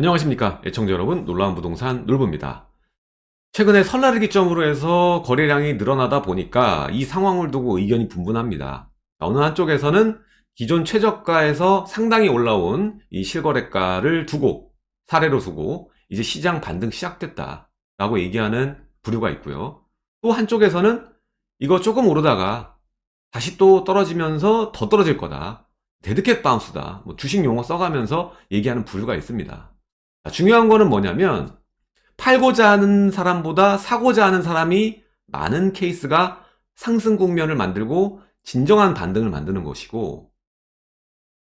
안녕하십니까 애청자 여러분. 놀라운 부동산 놀부입니다. 최근에 설날을 기점으로 해서 거래량이 늘어나다 보니까 이 상황을 두고 의견이 분분합니다. 어느 한쪽에서는 기존 최저가에서 상당히 올라온 이 실거래가를 두고 사례로 두고 이제 시장 반등 시작됐다 라고 얘기하는 부류가 있고요. 또 한쪽에서는 이거 조금 오르다가 다시 또 떨어지면서 더 떨어질 거다. dead cat bounce다. 뭐 주식 용어 써가면서 얘기하는 부류가 있습니다 중요한 거는 뭐냐면 팔고자 하는 사람보다 사고자 하는 사람이 많은 케이스가 상승 국면을 만들고 진정한 반등을 만드는 것이고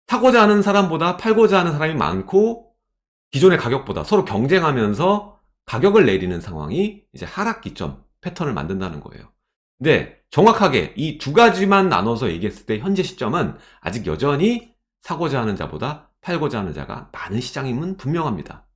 사고자 하는 사람보다 팔고자 하는 사람이 많고 기존의 가격보다 서로 경쟁하면서 가격을 내리는 상황이 이제 하락 기점 패턴을 만든다는 거예요. 근데 정확하게 이 두 가지만 나눠서 얘기했을 때 현재 시점은 아직 여전히 사고자 하는 자보다 팔고자 하는 자가 많은 시장임은 분명합니다.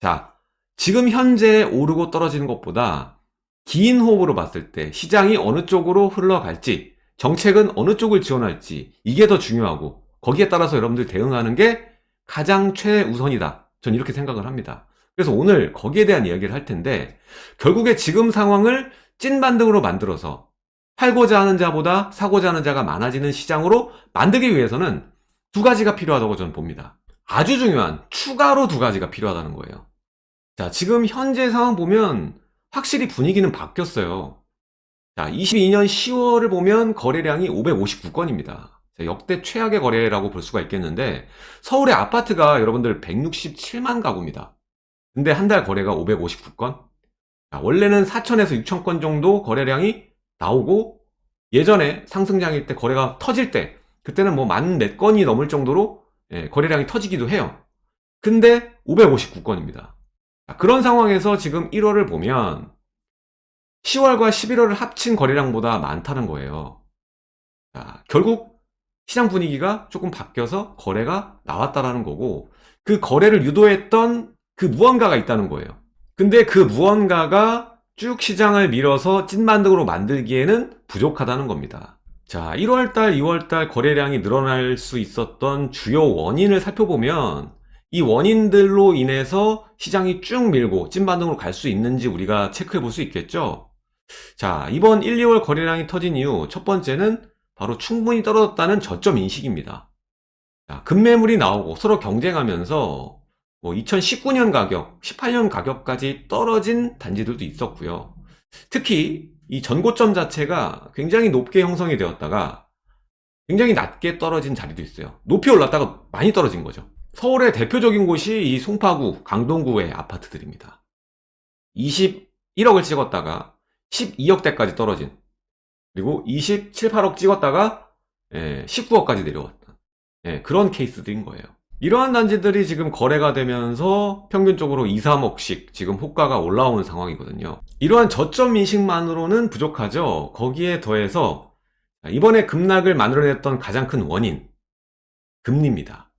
자, 지금 현재 오르고 떨어지는 것보다 긴 호흡으로 봤을 때 시장이 어느 쪽으로 흘러갈지 정책은 어느 쪽을 지원할지 이게 더 중요하고 거기에 따라서 여러분들 대응하는 게 가장 최우선이다. 전 이렇게 생각을 합니다. 그래서 오늘 거기에 대한 이야기를 할 텐데 결국에 지금 상황을 찐 반등으로 만들어서 팔고자 하는 자보다 사고자 하는 자가 많아지는 시장으로 만들기 위해서는 두 가지가 필요하다고 저는 봅니다. 아주 중요한 추가로 두 가지가 필요하다는 거예요. 자, 지금 현재 상황 보면 확실히 분위기는 바뀌었어요. 자, 22년 10월을 보면 거래량이 559건입니다. 역대 최악의 거래라고 볼 수가 있겠는데 서울의 아파트가 여러분들 167만 가구입니다. 근데 한 달 거래가 559건? 자, 원래는 4천에서 6천 건 정도 거래량이 나오고 예전에 상승장일 때 거래가 터질 때 그때는 뭐 만 몇 건이 넘을 정도로 예, 거래량이 터지기도 해요. 근데 559건입니다. 그런 상황에서 지금 1월을 보면 10월과 11월을 합친 거래량보다 많다는 거예요. 자, 결국 시장 분위기가 조금 바뀌어서 거래가 나왔다라는 거고 그 거래를 유도했던 그 무언가가 있다는 거예요. 근데 그 무언가가 쭉 시장을 밀어서 찐만등으로 만들기에는 부족하다는 겁니다 자 1월달 2월달 거래량이 늘어날 수 있었던 주요 원인을 살펴보면 이 원인들로 인해서 시장이 쭉 밀고 찐반등으로 갈 수 있는지 우리가 체크해 볼 수 있겠죠? 자 이번 1, 2월 거래량이 터진 이유 첫 번째는 바로 충분히 떨어졌다는 저점 인식입니다. 자, 급매물이 나오고 서로 경쟁하면서 뭐 2019년 가격, 18년 가격까지 떨어진 단지들도 있었고요. 특히 이 전고점 자체가 굉장히 높게 형성이 되었다가 굉장히 낮게 떨어진 자리도 있어요. 높이 올랐다가 많이 떨어진 거죠. 서울의 대표적인 곳이 이 송파구, 강동구의 아파트들입니다. 21억을 찍었다가 12억대까지 떨어진 그리고 27, 8억 찍었다가 19억까지 예, 내려왔던 예, 그런 케이스들인 거예요 이러한 단지들이 지금 거래가 되면서 평균적으로 2, 3억씩 지금 호가가 올라오는 상황이거든요. 이러한 저점 인식만으로는 부족하죠. 거기에 더해서 이번에 급락을 만들어냈던 가장 큰 원인 금리입니다.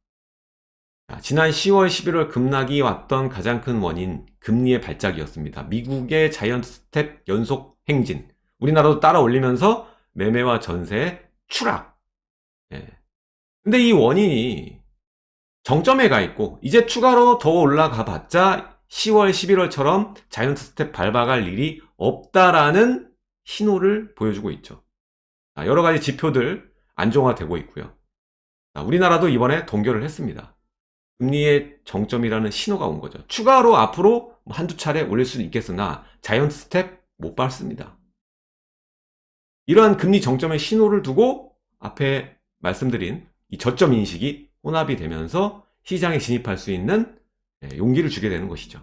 지난 10월 11월 급락이 왔던 가장 큰 원인 금리의 발작이었습니다. 미국의 자이언트 스텝 연속 행진 우리나라도 따라 올리면서 매매와 전세 추락. 예. 근데 이 원인이 정점에 가 있고 이제 추가로 더 올라가 봤자 10월 11월처럼 자이언트 스텝 밟아갈 일이 없다라는 신호를 보여주고 있죠. 여러가지 지표들 안정화되고 있고요. 우리나라도 이번에 동결을 했습니다. 금리의 정점이라는 신호가 온 거죠. 추가로 앞으로 뭐 한두 차례 올릴 수는 있겠으나 자이언트 스텝 못 밟습니다. 이러한 금리 정점의 신호를 두고 앞에 말씀드린 이 저점 인식이 혼합이 되면서 시장에 진입할 수 있는 예, 용기를 주게 되는 것이죠.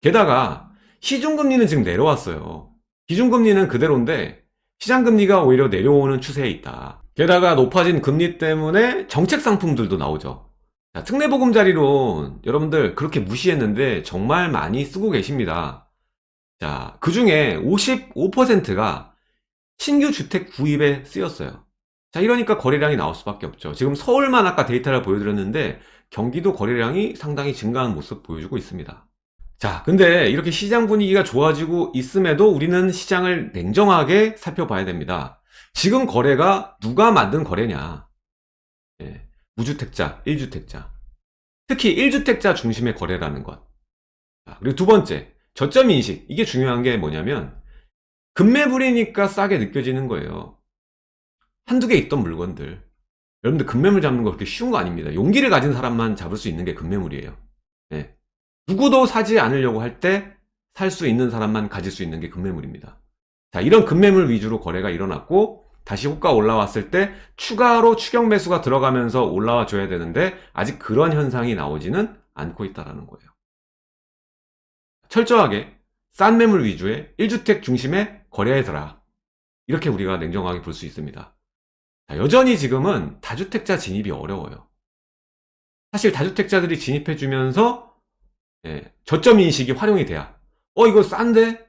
게다가 시중금리는 지금 내려왔어요. 기준금리는 그대로인데 시장금리가 오히려 내려오는 추세에 있다. 게다가 높아진 금리 때문에 정책 상품들도 나오죠. 자, 특례보금자리론 여러분들 그렇게 무시했는데 정말 많이 쓰고 계십니다. 자, 그 중에 55%가 신규 주택 구입에 쓰였어요 자 이러니까 거래량이 나올 수밖에 없죠 지금 서울만 아까 데이터를 보여드렸는데 경기도 거래량이 상당히 증가한 모습 보여주고 있습니다 자 근데 이렇게 시장 분위기가 좋아지고 있음에도 우리는 시장을 냉정하게 살펴봐야 됩니다 지금 거래가 누가 만든 거래냐 예, 무주택자 1주택자 특히 1주택자 중심의 거래라는 것. 자, 그리고 두 번째, 저점 인식. 이게 중요한 게 뭐냐면, 급매물이니까 싸게 느껴지는 거예요. 한두 개 있던 물건들. 여러분들 급매물 잡는 거 그렇게 쉬운 거 아닙니다. 용기를 가진 사람만 잡을 수 있는 게 급매물이에요. 예. 누구도 사지 않으려고 할 때 살 수 있는 사람만 가질 수 있는 게 급매물입니다. 자, 이런 급매물 위주로 거래가 일어났고, 다시 호가 올라왔을 때 추가로 추격 매수가 들어가면서 올라와 줘야 되는데, 아직 그런 현상이 나오지는 않고 있다는 거예요. 철저하게 싼 매물 위주의 1주택 중심의 거래해더라. 이렇게 우리가 냉정하게 볼 수 있습니다. 자, 여전히 지금은 다주택자 진입이 어려워요. 사실 다주택자들이 진입해주면서 예, 저점 인식이 활용이 돼야 어 이거 싼데?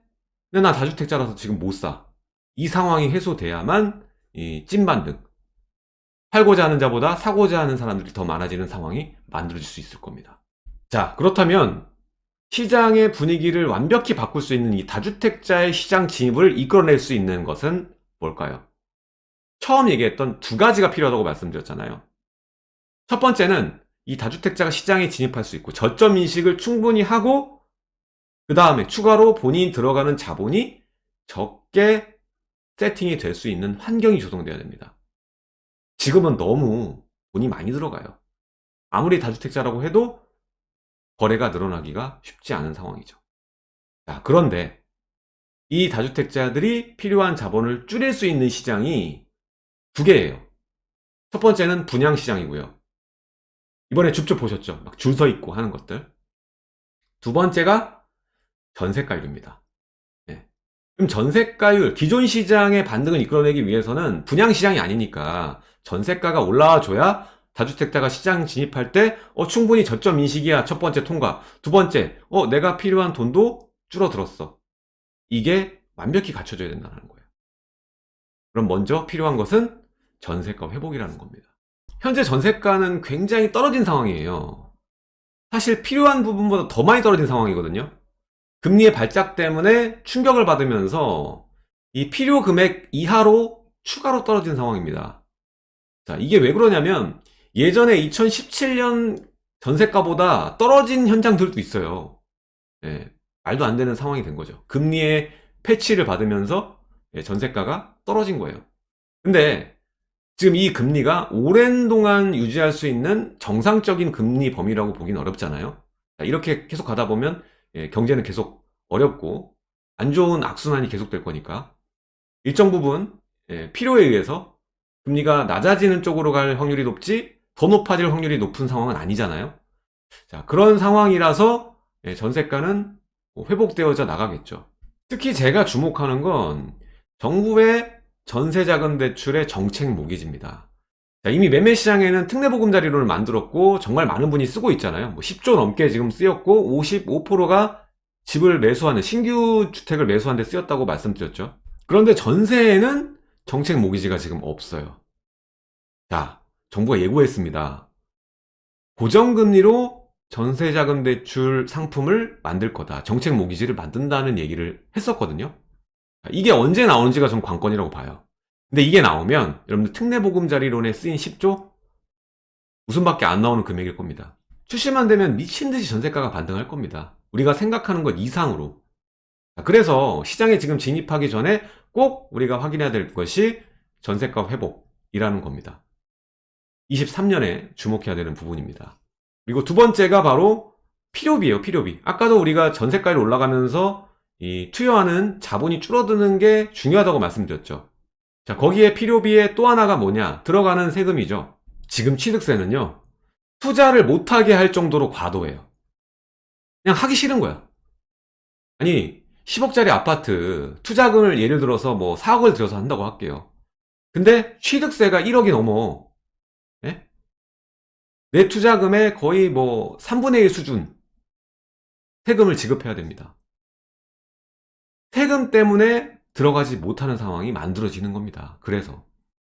근데 나 다주택자라서 지금 못 사. 이 상황이 해소돼야만 이 찐반등 팔고자 하는 자보다 사고자 하는 사람들이 더 많아지는 상황이 만들어질 수 있을 겁니다. 자 그렇다면 시장의 분위기를 완벽히 바꿀 수 있는 이 다주택자의 시장 진입을 이끌어낼 수 있는 것은 뭘까요? 처음 얘기했던 두 가지가 필요하다고 말씀드렸잖아요. 첫 번째는 이 다주택자가 시장에 진입할 수 있고 저점 인식을 충분히 하고 그 다음에 추가로 본인이 들어가는 자본이 적게 세팅이 될 수 있는 환경이 조성돼야 됩니다. 지금은 너무 돈이 많이 들어가요. 아무리 다주택자라고 해도 거래가 늘어나기가 쉽지 않은 상황이죠. 자, 그런데 이 다주택자들이 필요한 자본을 줄일 수 있는 시장이 두 개예요. 첫 번째는 분양시장이고요. 이번에 줍줍 보셨죠? 막 줄 서 있고 하는 것들. 두 번째가 전세가율입니다. 네. 그럼 전세가율, 기존 시장의 반등을 이끌어내기 위해서는 분양시장이 아니니까 전세가가 올라와 줘야 다주택자가 시장 진입할 때 어, 충분히 저점 인식이야 첫 번째 통과 두 번째 어 내가 필요한 돈도 줄어들었어 이게 완벽히 갖춰져야 된다는 거예요 그럼 먼저 필요한 것은 전세가 회복이라는 겁니다 현재 전세가는 굉장히 떨어진 상황이에요 사실 필요한 부분보다 더 많이 떨어진 상황이거든요 금리의 발작 때문에 충격을 받으면서 이 필요 금액 이하로 추가로 떨어진 상황입니다 자 이게 왜 그러냐면 예전에 2017년 전세가보다 떨어진 현장들도 있어요. 예, 말도 안 되는 상황이 된 거죠. 금리의 패치를 받으면서 예, 전세가가 떨어진 거예요. 근데 지금 이 금리가 오랜 동안 유지할 수 있는 정상적인 금리 범위라고 보기는 어렵잖아요. 자, 이렇게 계속 가다 보면 예, 경제는 계속 어렵고 안 좋은 악순환이 계속될 거니까 일정 부분 예, 필요에 의해서 금리가 낮아지는 쪽으로 갈 확률이 높지 더 높아질 확률이 높은 상황은 아니잖아요. 자, 그런 상황이라서 예, 전세가는 회복되어져 나가겠죠. 특히 제가 주목하는 건 정부의 전세자금 대출의 정책 모기지입니다. 자, 이미 매매시장에는 특례보금자리론을 만들었고 정말 많은 분이 쓰고 있잖아요. 뭐 10조 넘게 지금 쓰였고 55%가 집을 매수하는 신규 주택을 매수하는 데 쓰였다고 말씀드렸죠. 그런데 전세에는 정책 모기지가 지금 없어요. 자, 정부가 예고했습니다. 고정금리로 전세자금 대출 상품을 만들 거다. 정책 모기지를 만든다는 얘기를 했었거든요. 이게 언제 나오는지가 좀 관건이라고 봐요. 근데 이게 나오면 여러분들 특례보금자리론에 쓰인 10조? 웃음밖에 안 나오는 금액일 겁니다. 출시만 되면 미친듯이 전세가가 반등할 겁니다. 우리가 생각하는 것 이상으로. 그래서 시장에 지금 진입하기 전에 꼭 우리가 확인해야 될 것이 전세가 회복이라는 겁니다. 23년에 주목해야 되는 부분입니다. 그리고 두 번째가 바로 필요비예요, 필요비. 아까도 우리가 전세가율 올라가면서 이 투여하는 자본이 줄어드는 게 중요하다고 말씀드렸죠. 자, 거기에 필요비의 또 하나가 뭐냐? 들어가는 세금이죠. 지금 취득세는요, 투자를 못하게 할 정도로 과도해요. 그냥 하기 싫은 거야. 아니, 10억짜리 아파트 투자금을 예를 들어서 뭐 4억을 들여서 한다고 할게요. 근데 취득세가 1억이 넘어. 내 투자금의 거의 뭐 3분의 1 수준 세금을 지급해야 됩니다. 세금 때문에 들어가지 못하는 상황이 만들어지는 겁니다. 그래서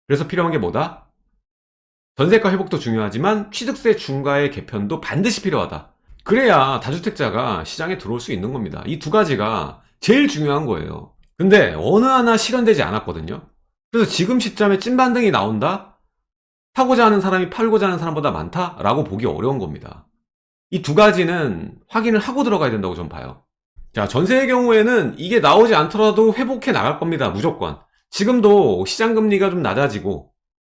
그래서 필요한 게 뭐다? 전세가 회복도 중요하지만 취득세 중과의 개편도 반드시 필요하다. 그래야 다주택자가 시장에 들어올 수 있는 겁니다. 이 두 가지가 제일 중요한 거예요. 근데 어느 하나 실현되지 않았거든요. 그래서 지금 시점에 찐반등이 나온다? 사고자 하는 사람이 팔고자 하는 사람보다 많다 라고 보기 어려운 겁니다. 이 두 가지는 확인을 하고 들어가야 된다고 전 봐요. 자, 전세의 경우에는 이게 나오지 않더라도 회복해 나갈 겁니다. 무조건. 지금도 시장금리가 좀 낮아지고,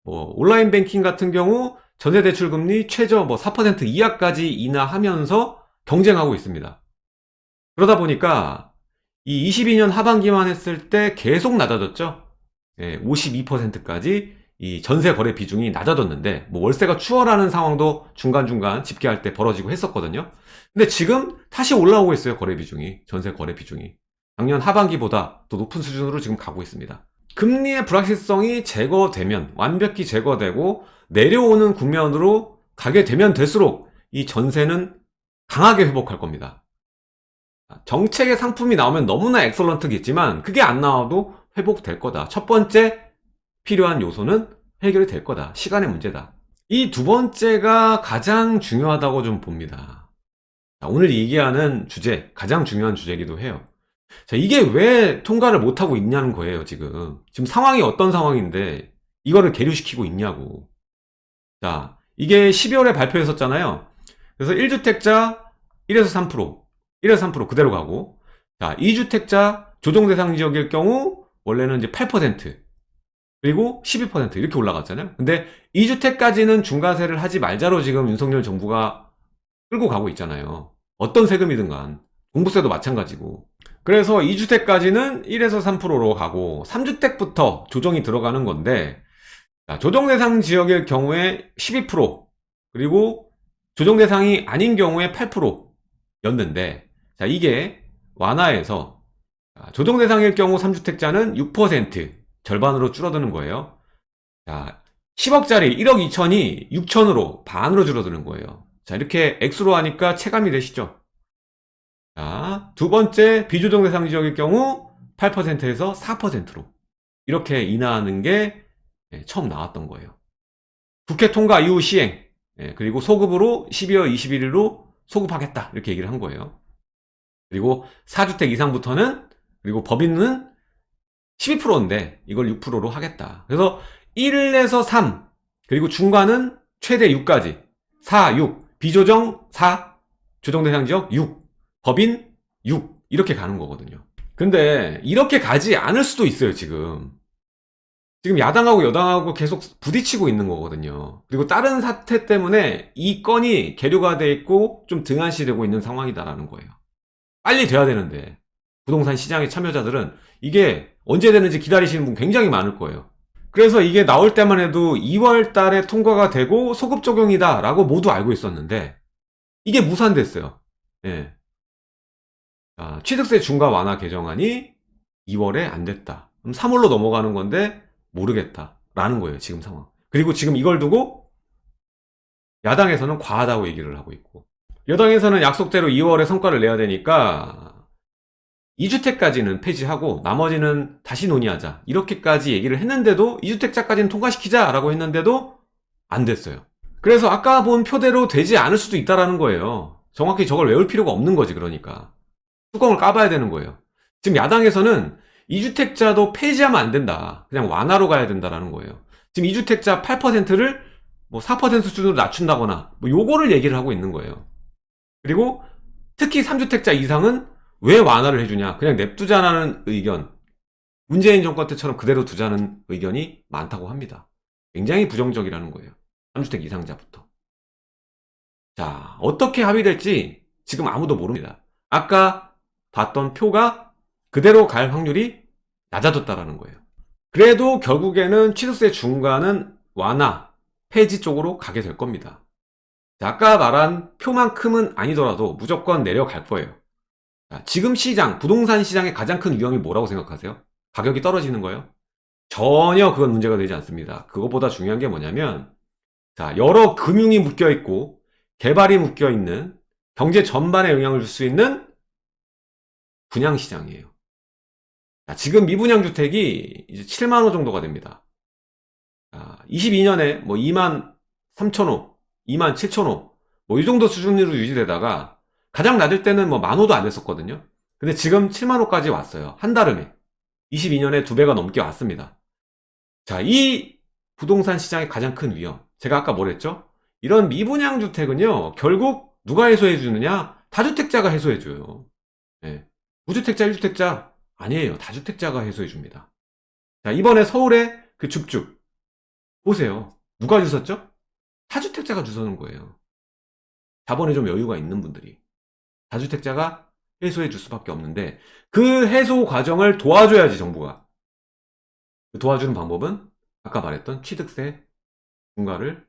뭐, 온라인 뱅킹 같은 경우 전세대출금리 최저 뭐 4% 이하까지 인하하면서 경쟁하고 있습니다. 그러다 보니까 이 22년 하반기만 했을 때 계속 낮아졌죠. 예, 52%까지 이 전세 거래 비중이 낮아졌는데 뭐 월세가 추월하는 상황도 중간중간 집계할 때 벌어지고 했었거든요. 근데 지금 다시 올라오고 있어요. 거래 비중이. 전세 거래 비중이. 작년 하반기보다 더 높은 수준으로 지금 가고 있습니다. 금리의 불확실성이 제거되면 완벽히 제거되고 내려오는 국면으로 가게 되면 될수록 이 전세는 강하게 회복할 겁니다. 정책의 상품이 나오면 너무나 엑설런트겠지만 그게 안 나와도 회복될 거다. 첫 번째 필요한 요소는 해결이 될 거다. 시간의 문제다. 이 두 번째가 가장 중요하다고 좀 봅니다. 오늘 얘기하는 주제, 가장 중요한 주제이기도 해요. 자, 이게 왜 통과를 못하고 있냐는 거예요, 지금. 지금 상황이 어떤 상황인데, 이거를 계류시키고 있냐고. 자, 이게 12월에 발표했었잖아요. 그래서 1주택자 1에서 3%, 1에서 3% 그대로 가고, 자, 2주택자 조정 대상 지역일 경우, 원래는 이제 8%, 그리고 12% 이렇게 올라갔잖아요. 근데 2주택까지는 중과세를 하지 말자로 지금 윤석열 정부가 끌고 가고 있잖아요. 어떤 세금이든 간. 종부세도 마찬가지고. 그래서 2주택까지는 1에서 3%로 가고 3주택부터 조정이 들어가는 건데 조정 대상 지역일 경우에 12% 그리고 조정 대상이 아닌 경우에 8%였는데 자 이게 완화해서 조정 대상일 경우 3주택자는 6% 절반으로 줄어드는 거예요. 자, 10억짜리 1억 2천이 6천으로 반으로 줄어드는 거예요. 자, 이렇게 액수로 하니까 체감이 되시죠? 자, 두 번째 비조정 대상 지역일 경우 8%에서 4%로 이렇게 인하하는 게 예, 처음 나왔던 거예요. 국회 통과 이후 시행 예, 그리고 소급으로 12월 21일로 소급하겠다 이렇게 얘기를 한 거예요. 그리고 4주택 이상부터는 그리고 법인은 12%인데 이걸 6%로 하겠다. 그래서 1에서 3 그리고 중간은 최대 6까지 4, 6 비조정 4 조정 대상 지역 6 법인 6 이렇게 가는 거거든요. 근데 이렇게 가지 않을 수도 있어요 지금 지금 야당하고 여당하고 계속 부딪히고 있는 거거든요. 그리고 다른 사태 때문에 이 건이 계류가 돼 있고 좀 등한시 되고 있는 상황이다라는 거예요. 빨리 돼야 되는데 부동산 시장의 참여자들은 이게 언제 되는지 기다리시는 분 굉장히 많을 거예요. 그래서 이게 나올 때만 해도 2월 달에 통과가 되고 소급 적용이다 라고 모두 알고 있었는데 이게 무산됐어요. 예. 아, 취득세 중과 완화 개정안이 2월에 안 됐다. 그럼 3월로 넘어가는 건데 모르겠다. 라는 거예요. 지금 상황. 그리고 지금 이걸 두고 야당에서는 과하다고 얘기를 하고 있고 여당에서는 약속대로 2월에 성과를 내야 되니까 2주택까지는 폐지하고 나머지는 다시 논의하자. 이렇게까지 얘기를 했는데도 2주택자까지는 통과시키자 라고 했는데도 안 됐어요. 그래서 아까 본 표대로 되지 않을 수도 있다는 거예요. 정확히 저걸 외울 필요가 없는 거지 그러니까. 뚜껑을 까봐야 되는 거예요. 지금 야당에서는 2주택자도 폐지하면 안 된다. 그냥 완화로 가야 된다는 거예요. 지금 2주택자 8%를 뭐 4% 수준으로 낮춘다거나 뭐 요거를 얘기를 하고 있는 거예요. 그리고 특히 3주택자 이상은 왜 완화를 해주냐? 그냥 냅두자라는 의견. 문재인 정권 때처럼 그대로 두자는 의견이 많다고 합니다. 굉장히 부정적이라는 거예요. 3주택 이상자부터. 자 어떻게 합의될지 지금 아무도 모릅니다. 아까 봤던 표가 그대로 갈 확률이 낮아졌다라는 거예요. 그래도 결국에는 취득세 중과는 완화 폐지 쪽으로 가게 될 겁니다. 자, 아까 말한 표만큼은 아니더라도 무조건 내려갈 거예요 지금 시장, 부동산 시장의 가장 큰 위험이 뭐라고 생각하세요? 가격이 떨어지는 거예요? 전혀 그건 문제가 되지 않습니다. 그것보다 중요한 게 뭐냐면 자 여러 금융이 묶여있고 개발이 묶여있는 경제 전반에 영향을 줄 수 있는 분양시장이에요. 자, 지금 미분양 주택이 이제 7만호 정도가 됩니다. 자, 22년에 뭐 2만 3천호, 2만 7천호 뭐 이 정도 수준으로 유지되다가 가장 낮을 때는 뭐 만호도 안 됐었거든요. 근데 지금 7만호까지 왔어요. 한 달음에. 22년에 두 배가 넘게 왔습니다. 자, 이 부동산 시장의 가장 큰 위험. 제가 아까 뭐랬죠? 이런 미분양 주택은요, 결국 누가 해소해 주느냐? 다주택자가 해소해 줘요. 예. 무주택자, 1주택자 아니에요. 다주택자가 해소해 줍니다. 자, 이번에 서울의 그 줍줍 보세요. 누가 주셨죠? 다주택자가 주서는 거예요. 자본에 좀 여유가 있는 분들이 다주택자가 해소해 줄 수밖에 없는데 그 해소 과정을 도와줘야지 정부가 그 도와주는 방법은 아까 말했던 취득세 중과를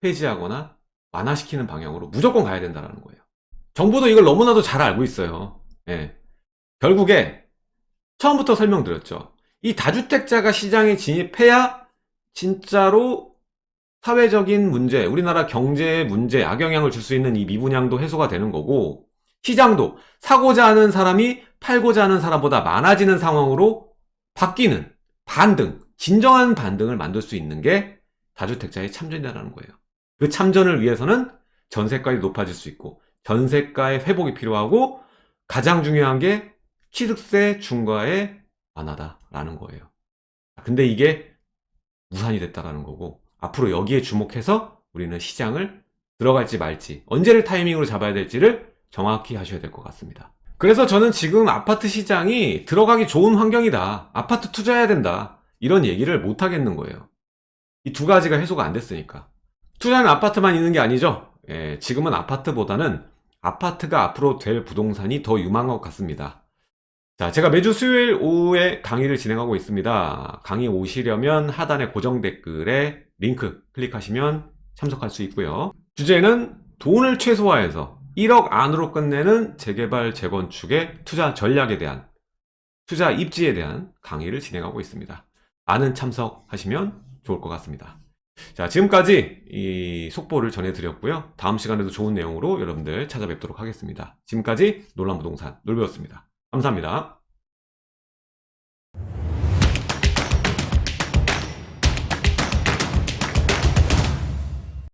폐지하거나 완화시키는 방향으로 무조건 가야 된다는 거예요. 정부도 이걸 너무나도 잘 알고 있어요. 예. 결국에 처음부터 설명드렸죠. 이 다주택자가 시장에 진입해야 진짜로 사회적인 문제, 우리나라 경제의 문제, 악영향을 줄 수 있는 이 미분양도 해소가 되는 거고 시장도 사고자 하는 사람이 팔고자 하는 사람보다 많아지는 상황으로 바뀌는 반등, 진정한 반등을 만들 수 있는 게 다주택자의 참전이라는 거예요. 그 참전을 위해서는 전세가율이 높아질 수 있고 전세가의 회복이 필요하고 가장 중요한 게 취득세 중과의 완화다라는 거예요. 근데 이게 무산이 됐다라는 거고 앞으로 여기에 주목해서 우리는 시장을 들어갈지 말지 언제를 타이밍으로 잡아야 될지를 정확히 하셔야 될 것 같습니다. 그래서 저는 지금 아파트 시장이 들어가기 좋은 환경이다. 아파트 투자해야 된다. 이런 얘기를 못 하겠는 거예요. 이 두 가지가 해소가 안 됐으니까. 투자는 아파트만 있는 게 아니죠. 예, 지금은 아파트보다는 아파트가 앞으로 될 부동산이 더 유망한 것 같습니다. 자, 제가 매주 수요일 오후에 강의를 진행하고 있습니다. 강의 오시려면 하단의 고정 댓글에 링크 클릭하시면 참석할 수 있고요. 주제는 돈을 최소화해서 1억 안으로 끝내는 재개발 재건축의 투자 전략에 대한 투자 입지에 대한 강의를 진행하고 있습니다. 많은 참석하시면 좋을 것 같습니다. 자, 지금까지 이 속보를 전해드렸고요. 다음 시간에도 좋은 내용으로 여러분들 찾아뵙도록 하겠습니다. 지금까지 놀란부동산 놀배웠습니다. 감사합니다.